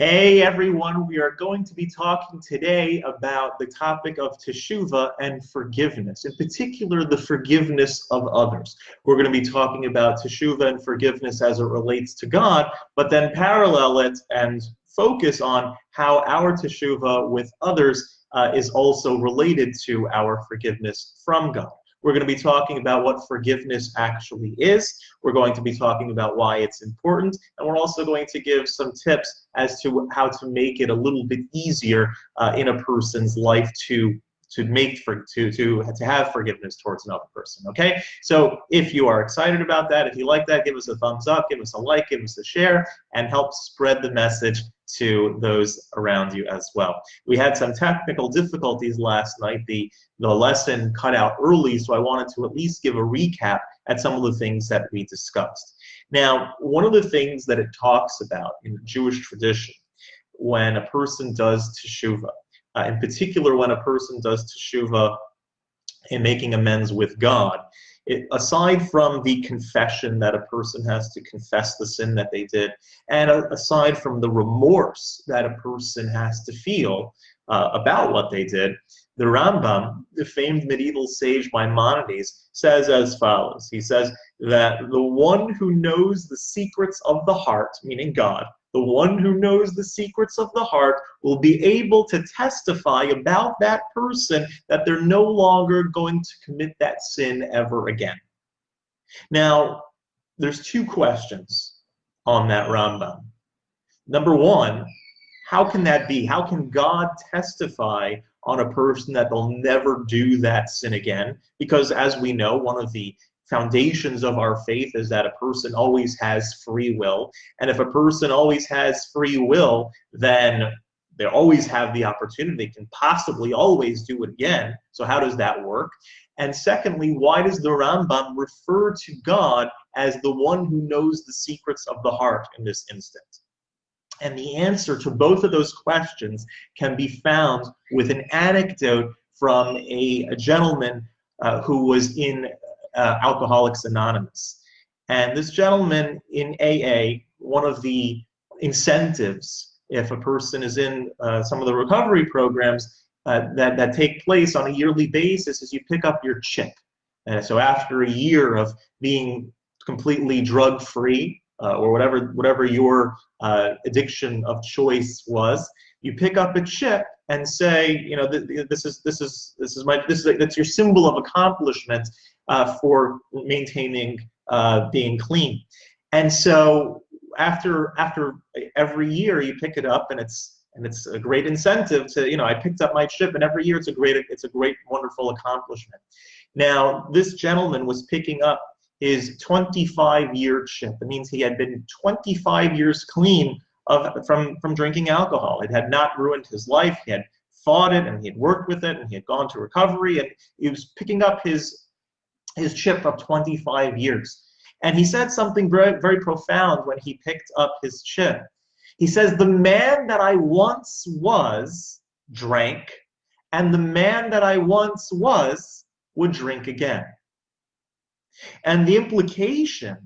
Hey everyone, we are going to be talking today about the topic of teshuva and forgiveness, in particular the forgiveness of others. We're going to be talking about teshuva and forgiveness as it relates to God, but then parallel it and focus on how our teshuva with others uh, is also related to our forgiveness from God. We're going to be talking about what forgiveness actually is. We're going to be talking about why it's important. And we're also going to give some tips as to how to make it a little bit easier uh, in a person's life to to make for to to to have forgiveness towards another person okay so if you are excited about that if you like that give us a thumbs up give us a like give us a share and help spread the message to those around you as well. We had some technical difficulties last night. The, the lesson cut out early, so I wanted to at least give a recap at some of the things that we discussed. Now, one of the things that it talks about in Jewish tradition when a person does teshuvah, uh, in particular when a person does teshuvah in making amends with God, it, aside from the confession that a person has to confess the sin that they did, and aside from the remorse that a person has to feel uh, about what they did, the Rambam, the famed medieval sage Maimonides, says as follows. He says that the one who knows the secrets of the heart, meaning God, the one who knows the secrets of the heart will be able to testify about that person that they're no longer going to commit that sin ever again. Now, there's two questions on that Rambam. Number one, how can that be? How can God testify on a person that they'll never do that sin again? Because as we know, one of the foundations of our faith is that a person always has free will. And if a person always has free will, then they always have the opportunity, they can possibly always do it again. So how does that work? And secondly, why does the Rambam refer to God as the one who knows the secrets of the heart in this instance? And the answer to both of those questions can be found with an anecdote from a, a gentleman uh, who was in uh, Alcoholics Anonymous. And this gentleman in AA, one of the incentives, if a person is in uh, some of the recovery programs uh, that, that take place on a yearly basis, is you pick up your chip. And so after a year of being completely drug-free, uh, or whatever whatever your uh, addiction of choice was, you pick up a chip and say, you know, this is this is this is my this is that's your symbol of accomplishment uh, for maintaining uh, being clean. And so after after every year you pick it up and it's and it's a great incentive to you know I picked up my chip and every year it's a great it's a great wonderful accomplishment. Now this gentleman was picking up his 25 year chip. It means he had been 25 years clean of from from drinking alcohol. It had not ruined his life. He had fought it and he had worked with it and he had gone to recovery and he was picking up his his chip of 25 years. And he said something very, very profound when he picked up his chip. He says, The man that I once was drank, and the man that I once was would drink again. And the implication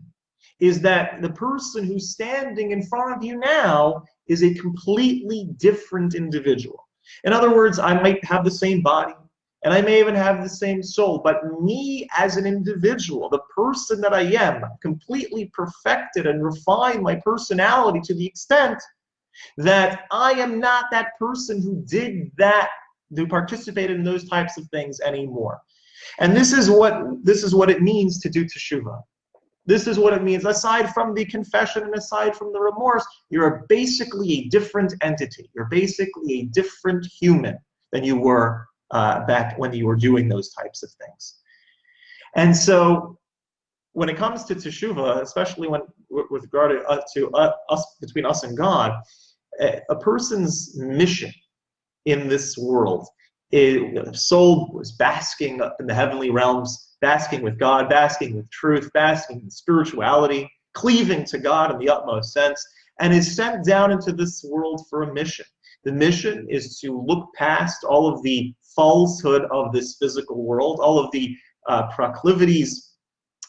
is that the person who's standing in front of you now is a completely different individual. In other words, I might have the same body, and I may even have the same soul, but me as an individual, the person that I am, completely perfected and refined my personality to the extent that I am not that person who did that, who participated in those types of things anymore. And this is what this is what it means to do teshuva. This is what it means. Aside from the confession and aside from the remorse, you're basically a different entity. You're basically a different human than you were uh, back when you were doing those types of things. And so when it comes to teshuva, especially when with regard to, uh, to uh, us between us and God, a person's mission in this world is soul was basking up in the heavenly realms, basking with God, basking with truth, basking in spirituality, cleaving to God in the utmost sense, and is sent down into this world for a mission. The mission is to look past all of the falsehood of this physical world, all of the uh, proclivities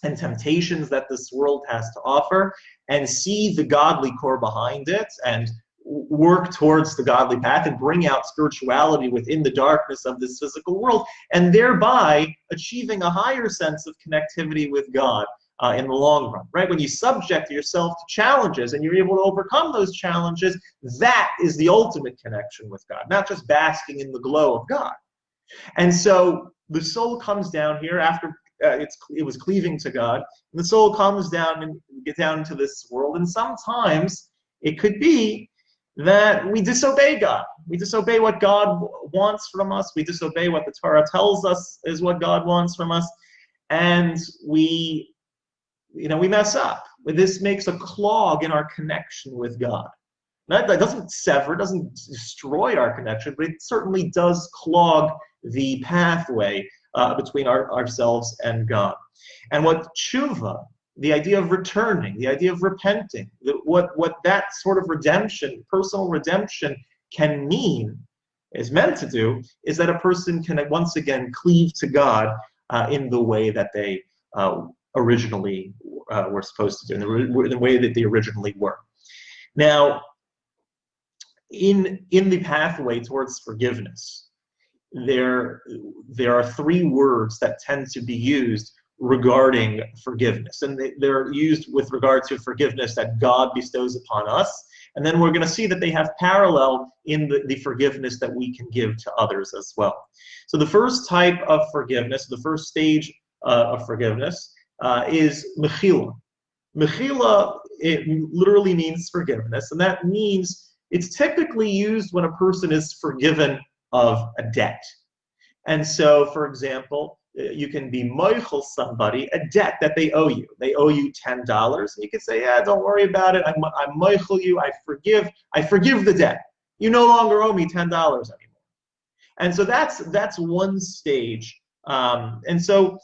and temptations that this world has to offer, and see the godly core behind it and work towards the godly path and bring out spirituality within the darkness of this physical world, and thereby achieving a higher sense of connectivity with God uh, in the long run, right? When you subject yourself to challenges and you're able to overcome those challenges, that is the ultimate connection with God, not just basking in the glow of God. And so the soul comes down here after uh, it was cleaving to God. And the soul comes down and get down into this world, and sometimes it could be that we disobey God. We disobey what God wants from us. We disobey what the Torah tells us is what God wants from us, and we, you know, we mess up. This makes a clog in our connection with God. That, that doesn't sever, doesn't destroy our connection, but it certainly does clog the pathway uh, between our, ourselves and God. And what tshuva, the idea of returning, the idea of repenting, what, what that sort of redemption, personal redemption, can mean, is meant to do, is that a person can once again cleave to God uh, in the way that they uh, originally uh, were supposed to do, in the, in the way that they originally were. Now, in, in the pathway towards forgiveness, there, there are three words that tend to be used regarding forgiveness. And they, they're used with regard to forgiveness that God bestows upon us. And then we're going to see that they have parallel in the, the forgiveness that we can give to others as well. So the first type of forgiveness, the first stage uh, of forgiveness, uh, is mechila. Mechila, it literally means forgiveness, and that means it's typically used when a person is forgiven of a debt. And so, for example, uh, you can be moichel somebody a debt that they owe you. They owe you ten dollars, and you can say, "Yeah, don't worry about it. I'm I'm moichel you. I forgive. I forgive the debt. You no longer owe me ten dollars anymore." And so that's that's one stage. Um, and so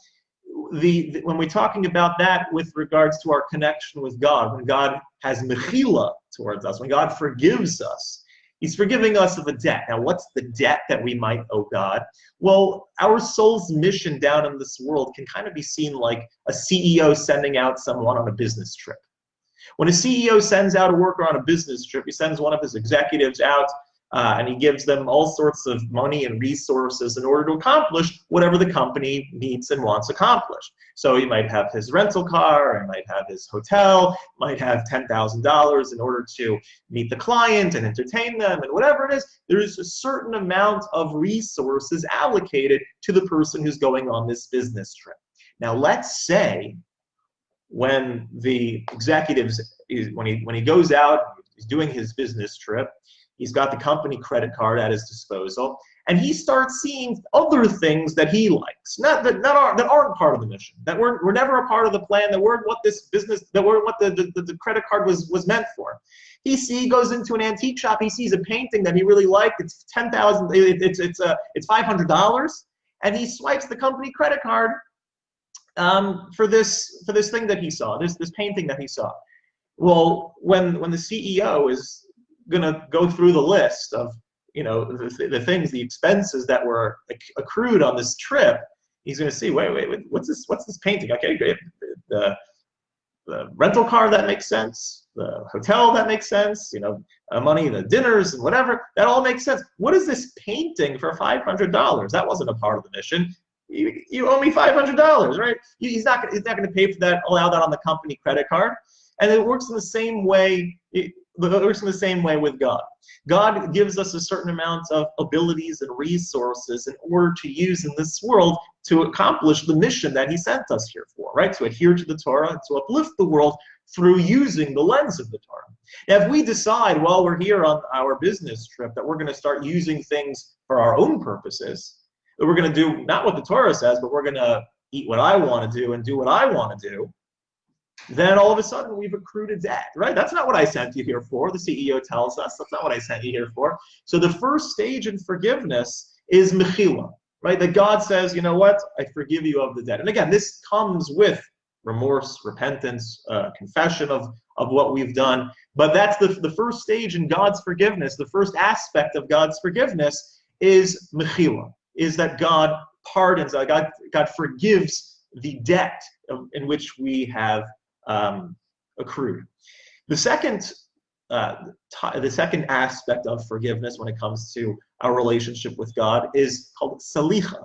the, when we're talking about that with regards to our connection with God, when God has mechila towards us, when God forgives us, He's forgiving us of a debt. Now, what's the debt that we might owe God? Well, our soul's mission down in this world can kind of be seen like a CEO sending out someone on a business trip. When a CEO sends out a worker on a business trip, he sends one of his executives out uh, and he gives them all sorts of money and resources in order to accomplish whatever the company needs and wants accomplished. So he might have his rental car, he might have his hotel, might have $10,000 in order to meet the client and entertain them and whatever it is. There's a certain amount of resources allocated to the person who's going on this business trip. Now let's say when the executives, when he, when he goes out, he's doing his business trip, He's got the company credit card at his disposal, and he starts seeing other things that he likes, not that not are, that aren't part of the mission, that weren't were never a part of the plan, that weren't what this business, that weren't what the, the, the credit card was was meant for. He see goes into an antique shop, he sees a painting that he really liked. It's ten thousand. It, it's it's a uh, it's five hundred dollars, and he swipes the company credit card um, for this for this thing that he saw, this this painting that he saw. Well, when when the CEO is going to go through the list of you know the, the things, the expenses that were accrued on this trip. He's going to see, wait, wait, wait, what's this? What's this painting? Okay, great. The, the rental car that makes sense. The hotel that makes sense. You know, uh, money, the dinners and whatever that all makes sense. What is this painting for five hundred dollars? That wasn't a part of the mission. You, you owe me five hundred dollars, right? He's not he's not going to pay for that. Allow that on the company credit card. And it works in the same way. It works in the same way with God. God gives us a certain amount of abilities and resources in order to use in this world to accomplish the mission that He sent us here for, right? To adhere to the Torah, and to uplift the world through using the lens of the Torah. Now, if we decide while we're here on our business trip that we're going to start using things for our own purposes, that we're going to do not what the Torah says, but we're going to eat what I want to do and do what I want to do, then all of a sudden we've accrued a debt, right? That's not what I sent you here for. The CEO tells us that's not what I sent you here for. So the first stage in forgiveness is mechila, right? That God says, you know what? I forgive you of the debt. And again, this comes with remorse, repentance, uh, confession of, of what we've done. But that's the, the first stage in God's forgiveness. The first aspect of God's forgiveness is mechila, is that God pardons, uh, God, God forgives the debt in which we have um, accrued. The second uh, the second aspect of forgiveness when it comes to our relationship with God is called salicha.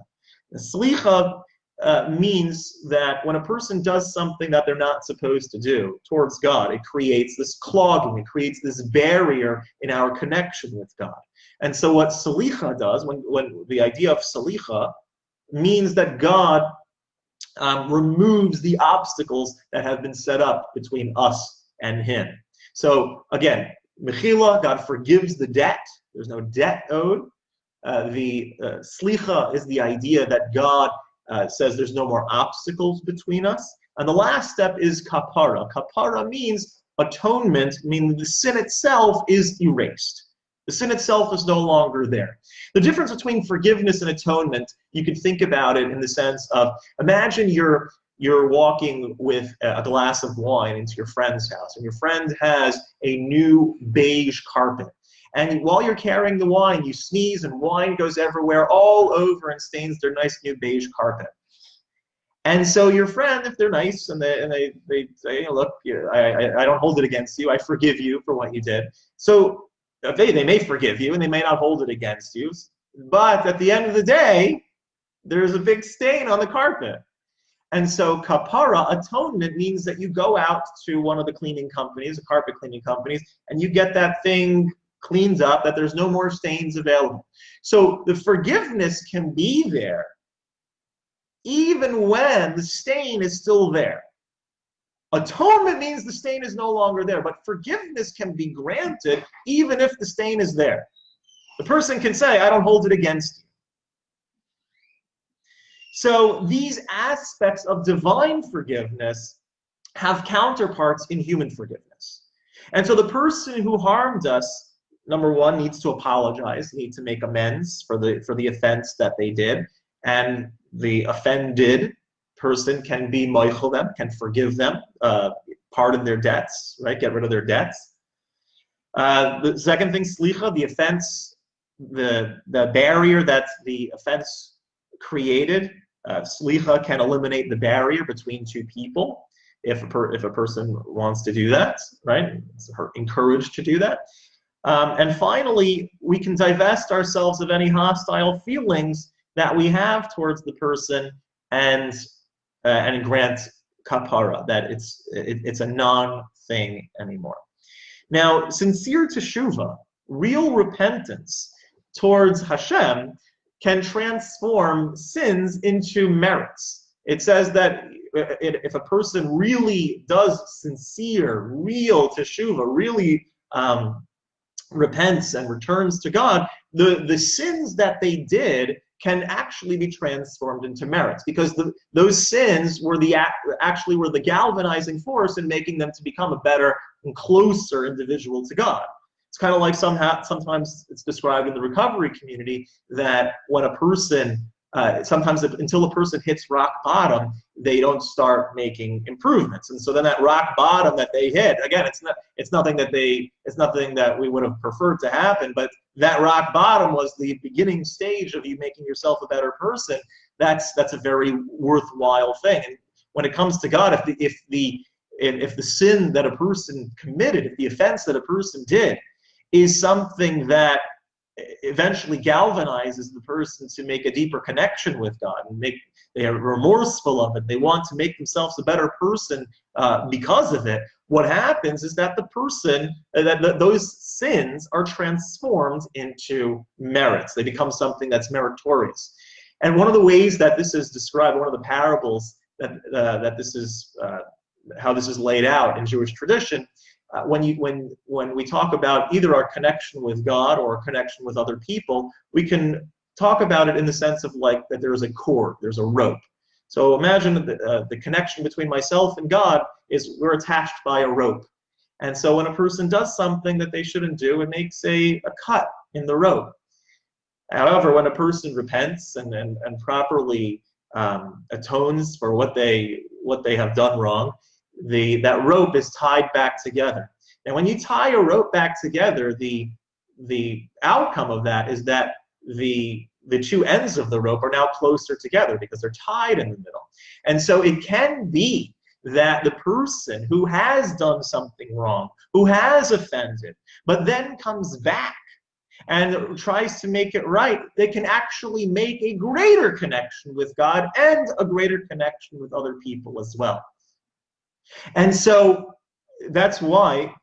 Salicha uh, means that when a person does something that they're not supposed to do towards God, it creates this clogging, it creates this barrier in our connection with God. And so what salicha does, when, when the idea of salicha means that God um, removes the obstacles that have been set up between us and Him. So again, mechila, God forgives the debt. There's no debt owed. Uh, the uh, slicha is the idea that God uh, says there's no more obstacles between us. And the last step is kapara. Kapara means atonement, meaning the sin itself is erased. The sin itself is no longer there. The difference between forgiveness and atonement, you could think about it in the sense of imagine you're you're walking with a glass of wine into your friend's house, and your friend has a new beige carpet. And while you're carrying the wine, you sneeze and wine goes everywhere, all over, and stains their nice new beige carpet. And so your friend, if they're nice and they, and they, they say, look, I, I, I don't hold it against you, I forgive you for what you did. So they, they may forgive you and they may not hold it against you, but at the end of the day, there's a big stain on the carpet. And so kapara, atonement, means that you go out to one of the cleaning companies, the carpet cleaning companies, and you get that thing cleaned up, that there's no more stains available. So the forgiveness can be there even when the stain is still there. Atonement means the stain is no longer there, but forgiveness can be granted even if the stain is there. The person can say, I don't hold it against you. So these aspects of divine forgiveness have counterparts in human forgiveness. And so the person who harmed us, number one, needs to apologize, needs to make amends for the for the offense that they did. And the offended person can be moichel them, can forgive them, uh, pardon their debts, right? Get rid of their debts. Uh, the second thing, slicha, the offense, the the barrier that the offense created, uh, slicha can eliminate the barrier between two people if a, per, if a person wants to do that, right? It's encouraged to do that. Um, and finally, we can divest ourselves of any hostile feelings that we have towards the person and uh, and grant kapara, that it's, it, it's a non-thing anymore. Now, sincere teshuva, real repentance towards Hashem, can transform sins into merits. It says that if a person really does sincere, real teshuva, really um, repents and returns to God, the, the sins that they did can actually be transformed into merits because the, those sins were the actually were the galvanizing force in making them to become a better and closer individual to God. It's kind of like somehow sometimes it's described in the recovery community that when a person uh, sometimes if, until a person hits rock bottom, they don't start making improvements. And so then that rock bottom that they hit, again, it's not it's nothing that they it's nothing that we would have preferred to happen, but that rock bottom was the beginning stage of you making yourself a better person. That's that's a very worthwhile thing. And when it comes to God, if the if the if the sin that a person committed, if the offense that a person did, is something that eventually galvanizes the person to make a deeper connection with God and make they are remorseful of it. They want to make themselves a better person uh, because of it. What happens is that the person uh, that, that those sins are transformed into merits. They become something that's meritorious. And one of the ways that this is described, one of the parables that uh, that this is uh, how this is laid out in Jewish tradition, uh, when you when when we talk about either our connection with God or our connection with other people, we can talk about it in the sense of like that there is a cord, there's a rope. So imagine the, uh, the connection between myself and God is we're attached by a rope. And so when a person does something that they shouldn't do, it makes a, a cut in the rope. However, when a person repents and, and, and properly um, atones for what they what they have done wrong, the that rope is tied back together. And when you tie a rope back together, the the outcome of that is that the the two ends of the rope are now closer together because they're tied in the middle. And so it can be that the person who has done something wrong, who has offended, but then comes back and tries to make it right, they can actually make a greater connection with God and a greater connection with other people as well. And so that's why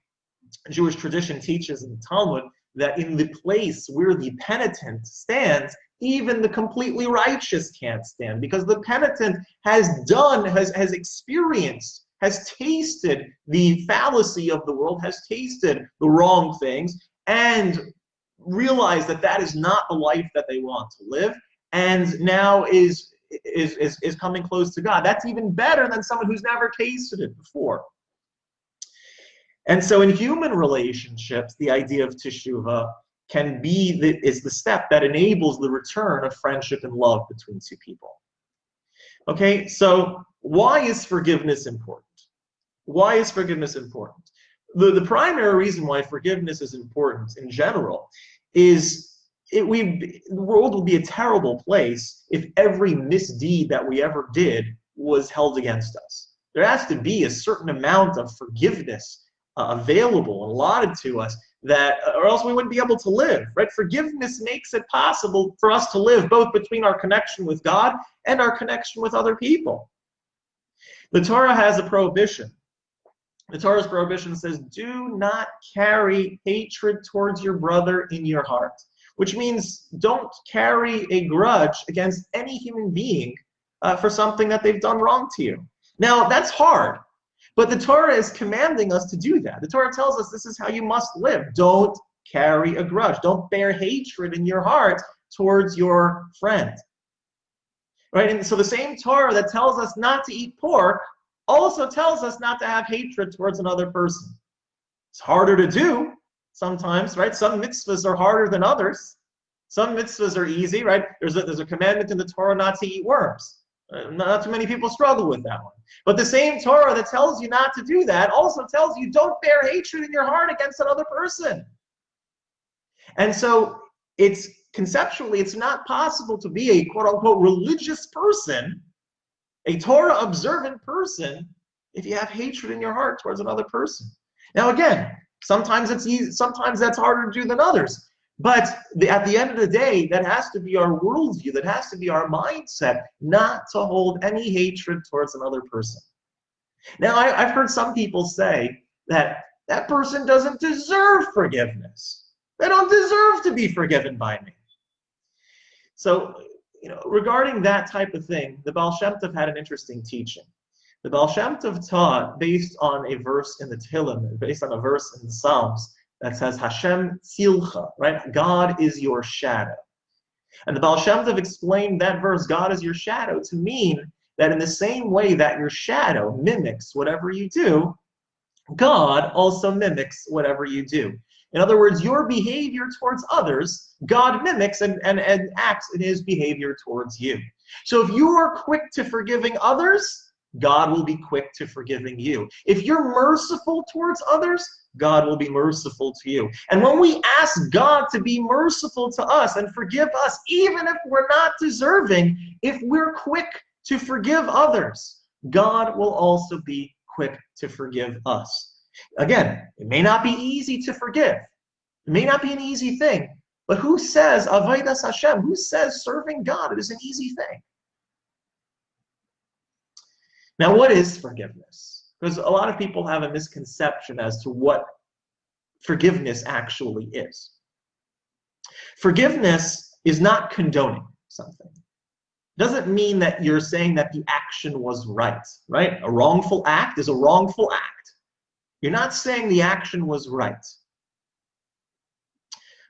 Jewish tradition teaches in the Talmud that in the place where the penitent stands, even the completely righteous can't stand because the penitent has done, has, has experienced, has tasted the fallacy of the world, has tasted the wrong things, and realized that that is not the life that they want to live, and now is is, is, is coming close to God. That's even better than someone who's never tasted it before. And so in human relationships, the idea of teshuva can be the, is the step that enables the return of friendship and love between two people. Okay, so why is forgiveness important? Why is forgiveness important? The, the primary reason why forgiveness is important in general is it, we, the world would be a terrible place if every misdeed that we ever did was held against us. There has to be a certain amount of forgiveness uh, available and allotted to us that or else we wouldn't be able to live right? Forgiveness makes it possible for us to live both between our connection with god and our connection with other people. The torah has a prohibition. The torah's prohibition says do not carry hatred towards your brother in your heart which means don't carry a grudge against any human being uh, for something that they've done wrong to you now that's hard but the Torah is commanding us to do that. The Torah tells us this is how you must live. Don't carry a grudge. Don't bear hatred in your heart towards your friend. Right? And so the same Torah that tells us not to eat pork also tells us not to have hatred towards another person. It's harder to do sometimes, right? Some mitzvahs are harder than others. Some mitzvahs are easy, right? There's a, there's a commandment in the Torah not to eat worms. Uh, not too many people struggle with that one. But the same Torah that tells you not to do that also tells you don't bear hatred in your heart against another person. And so it's conceptually, it's not possible to be a quote unquote religious person, a Torah observant person, if you have hatred in your heart towards another person. Now, again, sometimes it's easy, sometimes that's harder to do than others. But the, at the end of the day, that has to be our worldview, that has to be our mindset, not to hold any hatred towards another person. Now, I, I've heard some people say that that person doesn't deserve forgiveness. They don't deserve to be forgiven by me. So, you know, regarding that type of thing, the Baal Shem Tov had an interesting teaching. The Baal Shem Tov taught based on a verse in the Tehillim, based on a verse in the Psalms, that says Hashem Tzilcha, right? God is your shadow. And the Baal Shem Tov explained that verse, God is your shadow, to mean that in the same way that your shadow mimics whatever you do, God also mimics whatever you do. In other words, your behavior towards others, God mimics and, and, and acts in his behavior towards you. So if you are quick to forgiving others, God will be quick to forgiving you. If you're merciful towards others, God will be merciful to you. And when we ask God to be merciful to us and forgive us, even if we're not deserving, if we're quick to forgive others, God will also be quick to forgive us. Again, it may not be easy to forgive. It may not be an easy thing. But who says Avodas Hashem? Who says serving God is an easy thing? Now, what is forgiveness? Because a lot of people have a misconception as to what forgiveness actually is. Forgiveness is not condoning something. Doesn't mean that you're saying that the action was right, right? A wrongful act is a wrongful act. You're not saying the action was right.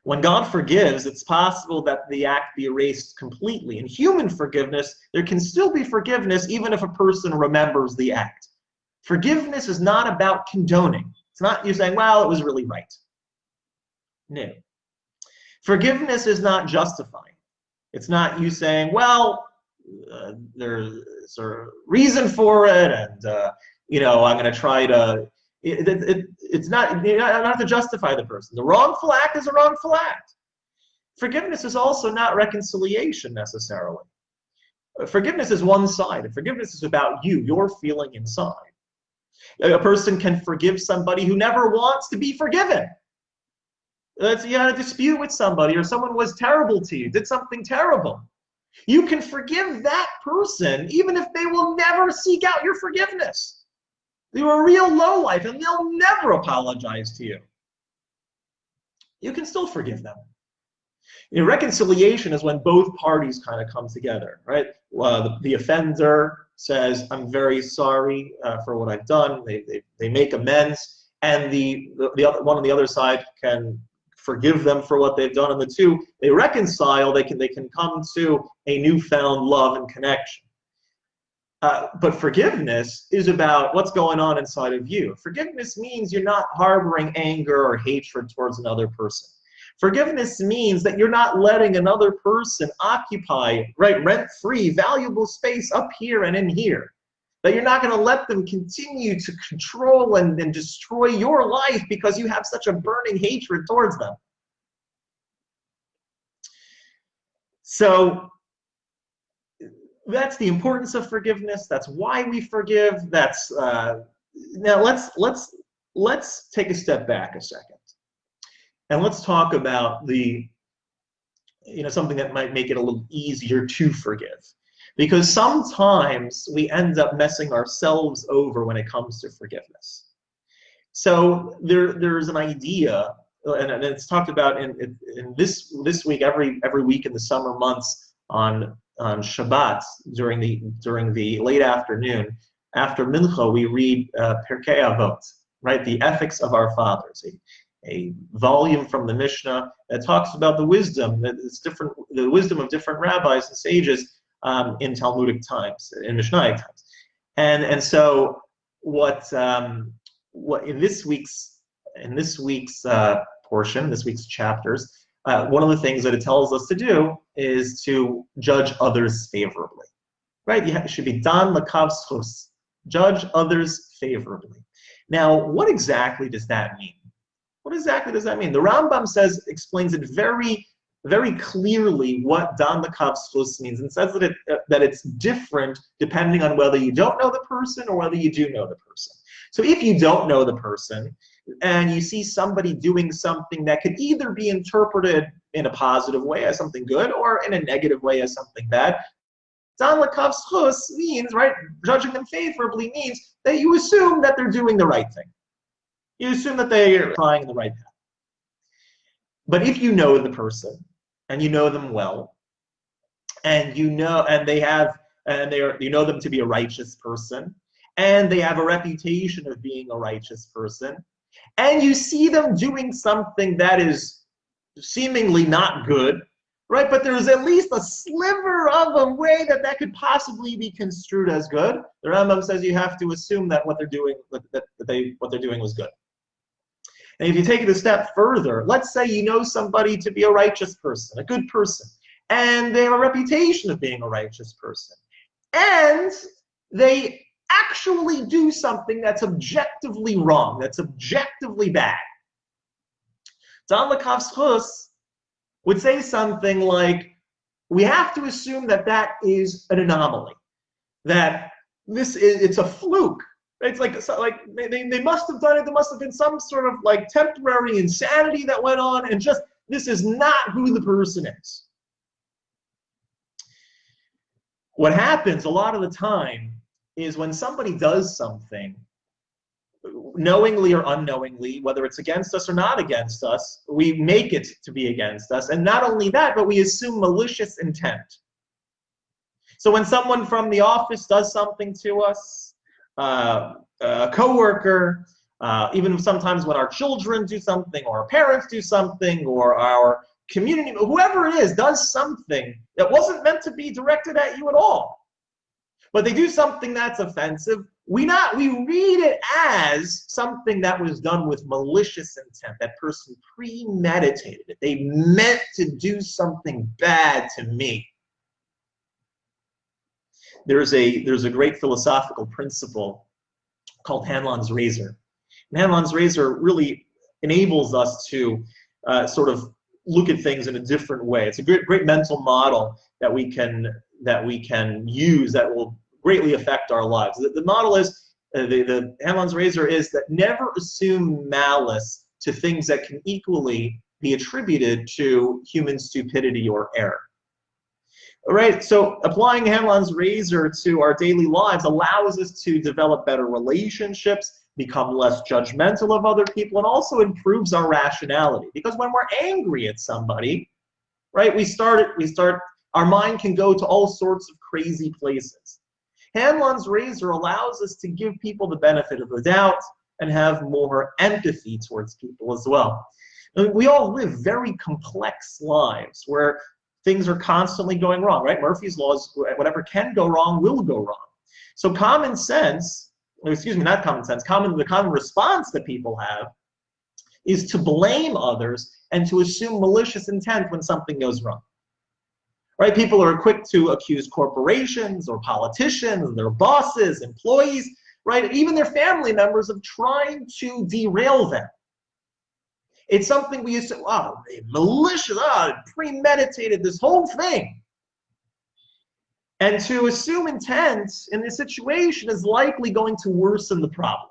When God forgives, it's possible that the act be erased completely. In human forgiveness, there can still be forgiveness even if a person remembers the act. Forgiveness is not about condoning. It's not you saying, well, it was really right. No. Forgiveness is not justifying. It's not you saying, well, uh, there's a reason for it, and uh, you know, I'm going to try to. It, it, it, it's not. You don't have to justify the person. The wrongful act is a wrongful act. Forgiveness is also not reconciliation necessarily. Forgiveness is one side. Forgiveness is about you, your feeling inside. A person can forgive somebody who never wants to be forgiven. Let's you had a dispute with somebody or someone was terrible to you, did something terrible. You can forgive that person even if they will never seek out your forgiveness. They were a real low life and they'll never apologize to you. You can still forgive them. You know, reconciliation is when both parties kind of come together, right? Uh, the, the, offender says, I'm very sorry uh, for what I've done. They, they, they make amends. And the, the, the other, one on the other side can forgive them for what they've done. And the two, they reconcile, they can, they can come to a newfound love and connection. Uh, but forgiveness is about what's going on inside of you. Forgiveness means you're not harboring anger or hatred towards another person. Forgiveness means that you're not letting another person occupy, right, rent-free, valuable space up here and in here. That you're not going to let them continue to control and, and destroy your life because you have such a burning hatred towards them. So that's the importance of forgiveness. That's why we forgive. That's uh, now let's let's let's take a step back a second, and let's talk about the you know something that might make it a little easier to forgive because sometimes we end up messing ourselves over when it comes to forgiveness. So there, there's an idea, and, and it's talked about in, in this this week, every every week in the summer months on on Shabbat during the during the late afternoon. After Mincha, we read uh, Pirkei Avot, right? The ethics of our fathers, a, a volume from the Mishnah that talks about the wisdom, that it's different, the wisdom of different rabbis and sages um, in Talmudic times, in Mishnaic times. And, and so what, um, what in this week's, in this week's uh, portion, this week's chapters, uh, one of the things that it tells us to do is to judge others favorably. Right? You should be dan lakavschus, judge others favorably. Now, what exactly does that mean? What exactly does that mean? The Rambam says explains it very very clearly what Dan Lakav's means and says that, it, uh, that it's different depending on whether you don't know the person or whether you do know the person. So if you don't know the person and you see somebody doing something that could either be interpreted in a positive way as something good or in a negative way as something bad, Dan Lakav's means, right, judging them favorably means that you assume that they're doing the right thing. You assume that they are trying the right path. But if you know the person, and you know them well, and you know, and they have, and they are, you know them to be a righteous person, and they have a reputation of being a righteous person, and you see them doing something that is seemingly not good, right? But there's at least a sliver of a way that that could possibly be construed as good. The Rambam says you have to assume that what they're doing, that, they, what they're doing was good. And if you take it a step further, let's say you know somebody to be a righteous person, a good person, and they have a reputation of being a righteous person, and they actually do something that's objectively wrong, that's objectively bad. Dan Lakav's would say something like, we have to assume that that is an anomaly, that this is, it's a fluke, it's like like they, they must have done it. There must have been some sort of like temporary insanity that went on, and just this is not who the person is. What happens a lot of the time is when somebody does something, knowingly or unknowingly, whether it's against us or not against us, we make it to be against us. And not only that, but we assume malicious intent. So when someone from the office does something to us, uh, a coworker, uh, even sometimes when our children do something or our parents do something or our community, whoever it is, does something that wasn't meant to be directed at you at all. But they do something that's offensive. We not we read it as something that was done with malicious intent. That person premeditated it. They meant to do something bad to me there's a there's a great philosophical principle called Hanlon's razor. And Hanlon's razor really enables us to uh, sort of look at things in a different way. It's a great great mental model that we can that we can use that will greatly affect our lives. The, the model is uh, the, the Hanlon's razor is that never assume malice to things that can equally be attributed to human stupidity or error. All right, so applying Hanlon's razor to our daily lives allows us to develop better relationships, become less judgmental of other people, and also improves our rationality. Because when we're angry at somebody, right, we start, we start, our mind can go to all sorts of crazy places. Hanlon's razor allows us to give people the benefit of the doubt and have more empathy towards people as well. we all live very complex lives where things are constantly going wrong, right? Murphy's laws, whatever can go wrong will go wrong. So common sense, excuse me, not common sense, common the common response that people have is to blame others and to assume malicious intent when something goes wrong right? People are quick to accuse corporations or politicians, their bosses, employees, right? Even their family members of trying to derail them. It's something we used to, oh, malicious, oh, premeditated this whole thing. And to assume intent in this situation is likely going to worsen the problem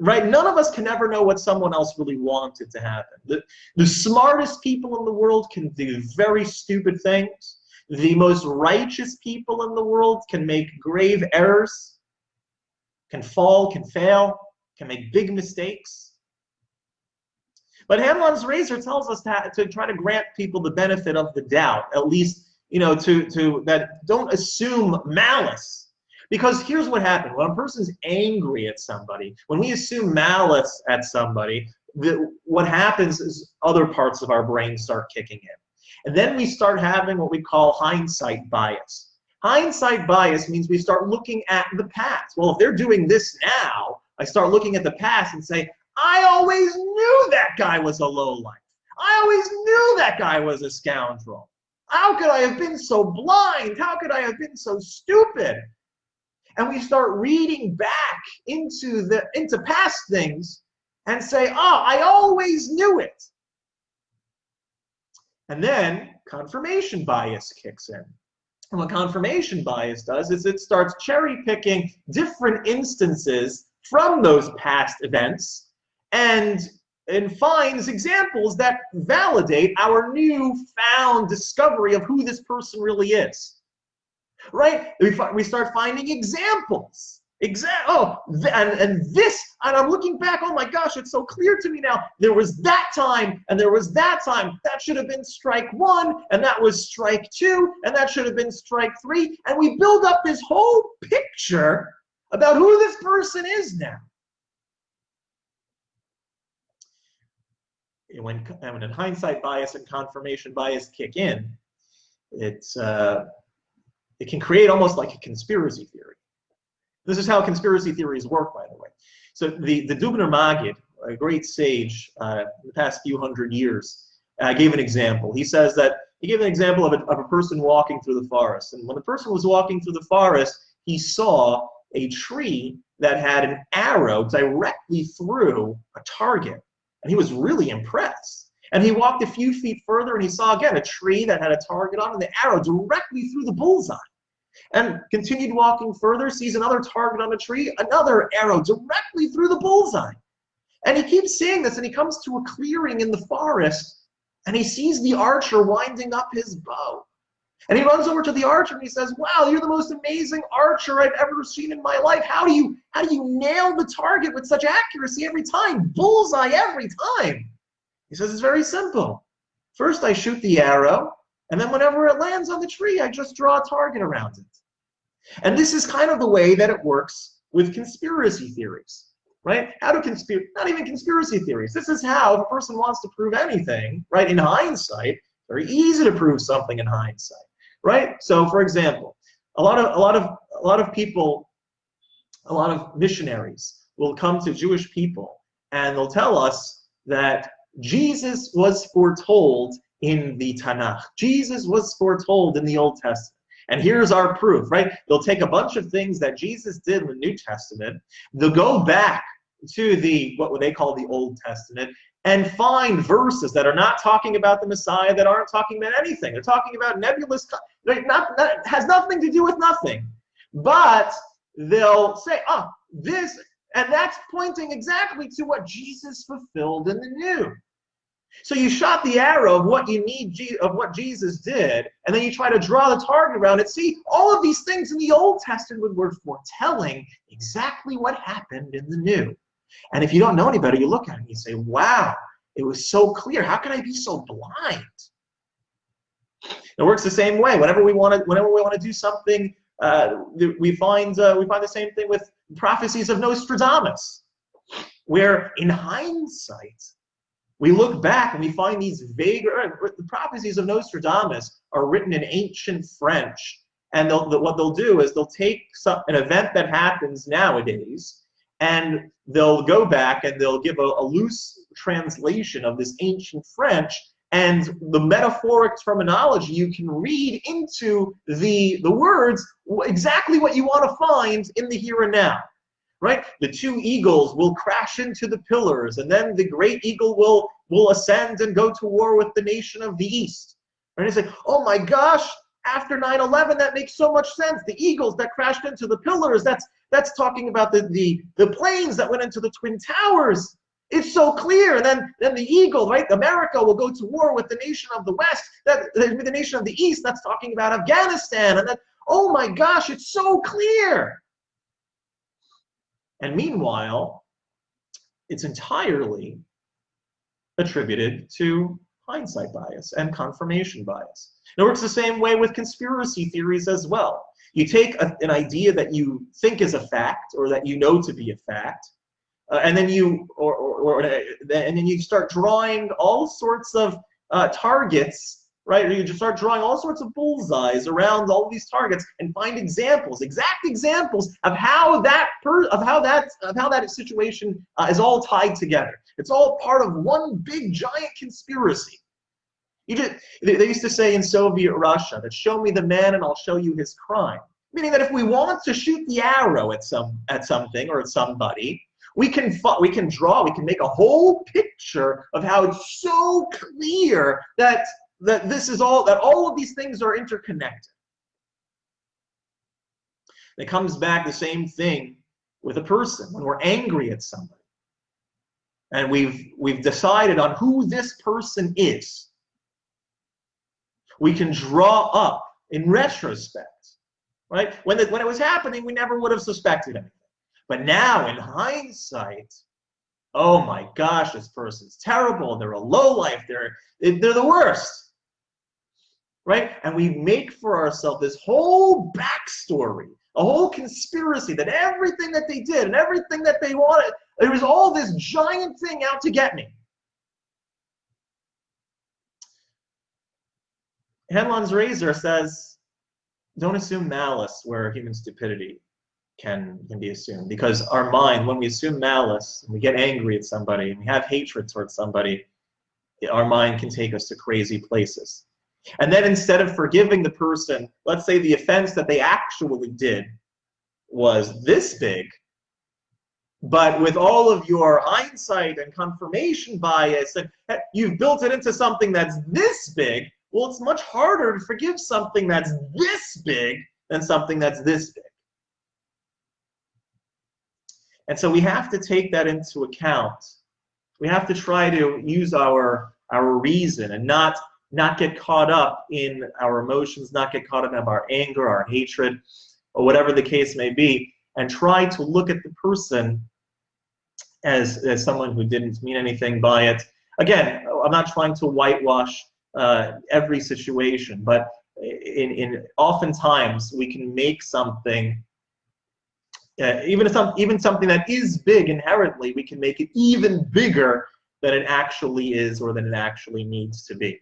right? None of us can ever know what someone else really wanted to happen. The, the smartest people in the world can do very stupid things. The most righteous people in the world can make grave errors, can fall, can fail, can make big mistakes. But Hanlon's razor tells us to, to try to grant people the benefit of the doubt, at least, you know, to, to that don't assume malice because here's what happened. When a person's angry at somebody, when we assume malice at somebody, the, what happens is other parts of our brain start kicking in. And then we start having what we call hindsight bias. Hindsight bias means we start looking at the past. Well, if they're doing this now, I start looking at the past and say, I always knew that guy was a lowlife. I always knew that guy was a scoundrel. How could I have been so blind? How could I have been so stupid? And we start reading back into the into past things and say, oh, I always knew it. And then confirmation bias kicks in. And what confirmation bias does is it starts cherry picking different instances from those past events and, and finds examples that validate our new found discovery of who this person really is right? We, we start finding examples. Exa oh, and, and this, and I'm looking back, oh my gosh, it's so clear to me now. There was that time, and there was that time. That should have been strike one, and that was strike two, and that should have been strike three. And we build up this whole picture about who this person is now. When, when in hindsight bias and confirmation bias kick in, it's uh, it can create almost like a conspiracy theory. This is how conspiracy theories work, by the way. So the, the Dubner Magid, a great sage uh, in the past few hundred years, uh, gave an example. He says that he gave an example of a, of a person walking through the forest. And when the person was walking through the forest, he saw a tree that had an arrow directly through a target. And he was really impressed. And he walked a few feet further and he saw again a tree that had a target on and the arrow directly through the bullseye and continued walking further, sees another target on a tree, another arrow directly through the bullseye. And he keeps seeing this, and he comes to a clearing in the forest, and he sees the archer winding up his bow. And he runs over to the archer and he says, Wow, you're the most amazing archer I've ever seen in my life. How do you how do you nail the target with such accuracy every time? Bullseye every time. He says, It's very simple. First I shoot the arrow, and then whenever it lands on the tree, I just draw a target around it. And this is kind of the way that it works with conspiracy theories, right? How do conspiracy, not even conspiracy theories. This is how if a person wants to prove anything, right? In hindsight, very easy to prove something in hindsight, right? So for example, a lot of, a lot of, a lot of people, a lot of missionaries will come to Jewish people and they'll tell us that Jesus was foretold in the Tanakh. Jesus was foretold in the Old Testament. And here's our proof, right? They'll take a bunch of things that Jesus did in the New Testament, they'll go back to the what they call the Old Testament and find verses that are not talking about the Messiah, that aren't talking about anything. They're talking about nebulous, not, not has nothing to do with nothing. But they'll say, oh, this, and that's pointing exactly to what Jesus fulfilled in the new. So you shot the arrow of what you need of what Jesus did, and then you try to draw the target around it. See, all of these things in the Old Testament were foretelling exactly what happened in the New. And if you don't know any better, you look at it and you say, wow, it was so clear. How can I be so blind? It works the same way. Whenever we want to, whenever we want to do something, uh, we find uh, we find the same thing with prophecies of Nostradamus, where in hindsight we look back and we find these vague the prophecies of Nostradamus are written in ancient French, and they'll, what they'll do is they'll take some, an event that happens nowadays, and they'll go back and they'll give a, a loose translation of this ancient French, and the metaphoric terminology you can read into the the words exactly what you want to find in the here and now right? The two eagles will crash into the pillars, and then the great eagle will, will ascend and go to war with the nation of the east. And it's like, oh my gosh, after 9-11, that makes so much sense. The eagles that crashed into the pillars, that's that's talking about the, the, the planes that went into the Twin Towers. It's so clear. And then, then the eagle, right? America will go to war with the nation of the West, that the nation of the East, that's talking about Afghanistan. And then, oh my gosh, it's so clear. And meanwhile, it's entirely attributed to hindsight bias and confirmation bias. It works the same way with conspiracy theories as well. You take a, an idea that you think is a fact or that you know to be a fact, uh, and then you or, or, or, and then you start drawing all sorts of uh, targets right? Or you just start drawing all sorts of bullseyes around all these targets and find examples, exact examples of how that per, of how that of how that situation uh, is all tied together. It's all part of one big giant conspiracy. You just, they used to say in Soviet Russia that show me the man and I'll show you his crime. Meaning that if we want to shoot the arrow at some at something or at somebody, we can we can draw, we can make a whole picture of how it's so clear that that this is all that all of these things are interconnected. It comes back the same thing with a person when we're angry at somebody. And we've we've decided on who this person is. We can draw up in retrospect, right? When, the, when it was happening, we never would have suspected anything. But now, in hindsight, oh my gosh, this person's terrible. They're a low life. They're they're the worst right? And we make for ourselves this whole backstory, a whole conspiracy that everything that they did and everything that they wanted, it was all this giant thing out to get me. Hanlon's razor says, don't assume malice where human stupidity can, can be assumed. Because our mind, when we assume malice, and we get angry at somebody, and we have hatred towards somebody, our mind can take us to crazy places. And then instead of forgiving the person, let's say the offense that they actually did was this big, but with all of your hindsight and confirmation bias, and eh, you've built it into something that's this big, well, it's much harder to forgive something that's this big than something that's this big. And so we have to take that into account. We have to try to use our, our reason and not not get caught up in our emotions, not get caught up in our anger, our hatred, or whatever the case may be, and try to look at the person as, as someone who didn't mean anything by it. Again, I'm not trying to whitewash uh, every situation, but in, in oftentimes we can make something uh, even some even something that is big inherently, we can make it even bigger than it actually is or than it actually needs to be.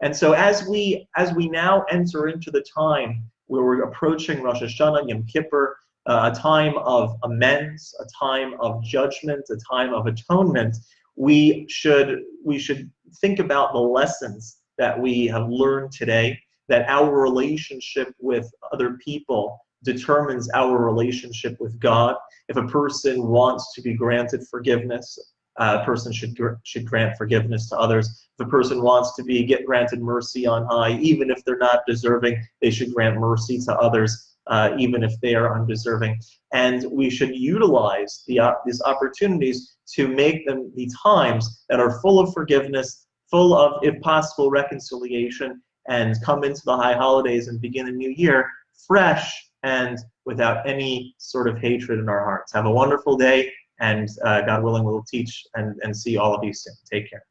And so as we as we now enter into the time where we're approaching Rosh Hashanah, Yom Kippur, uh, a time of amends, a time of judgment, a time of atonement, we should we should think about the lessons that we have learned today, that our relationship with other people determines our relationship with God. If a person wants to be granted forgiveness, a person should should grant forgiveness to others. If a person wants to be get granted mercy on high, even if they're not deserving, they should grant mercy to others. uh, even if they are undeserving. And we should utilize the, uh, these opportunities to make them the times that are full of forgiveness, full of, if possible, reconciliation, and come into the high holidays and begin a new year fresh and without any sort of hatred in our hearts. Have a wonderful day, and uh, God willing, we'll teach and, and see all of you soon. Take care.